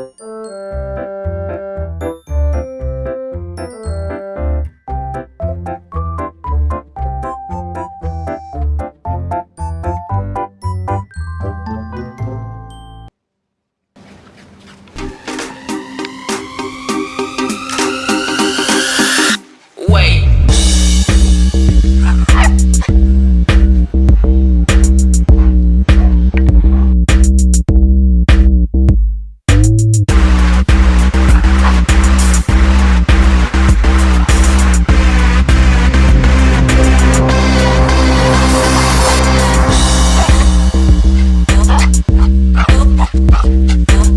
over. Oh.